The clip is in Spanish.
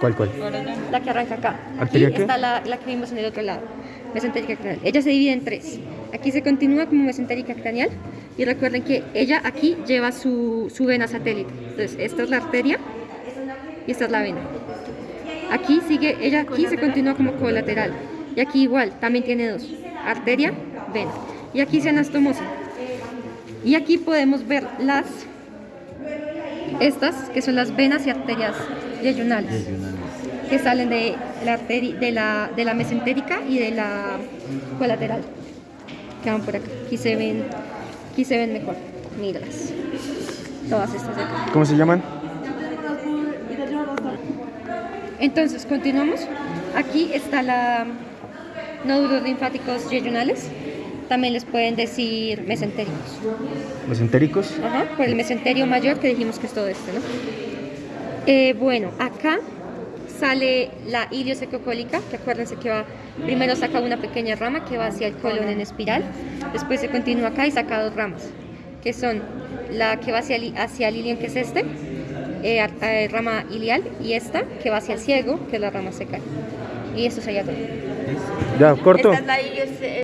¿Cuál, cuál? La que arranca acá. Aquí está la, la que vimos en el otro lado. Mesentérica craneal. Ella se divide en tres. Aquí se continúa como mesentérica craneal. Y recuerden que ella aquí lleva su, su vena satélite. Entonces, esta es la arteria y esta es la vena. Aquí sigue, ella aquí se continúa como colateral. Y aquí igual, también tiene dos. Arteria, vena. Y aquí se anastomosa. Y aquí podemos ver las estas que son las venas y arterias yeyunales que salen de la, de la, de la mesentérica y de la colateral. Que van por acá. Aquí se ven aquí se ven mejor. Míralas. Todas estas de acá. ¿Cómo se llaman? entonces continuamos. Aquí está la nódulos linfáticos yeyunales también les pueden decir mesentéricos. ¿Mesentéricos? Ajá, por el mesenterio mayor que dijimos que es todo este, ¿no? Eh, bueno, acá sale la iliosecocólica, que acuérdense que va, primero saca una pequeña rama que va hacia el colon en espiral, después se continúa acá y saca dos ramas, que son la que va hacia el, hacia el ilion, que es este, eh, eh, rama ilial, y esta, que va hacia el ciego, que es la rama secal. Y esto sería todo. Ya, corto.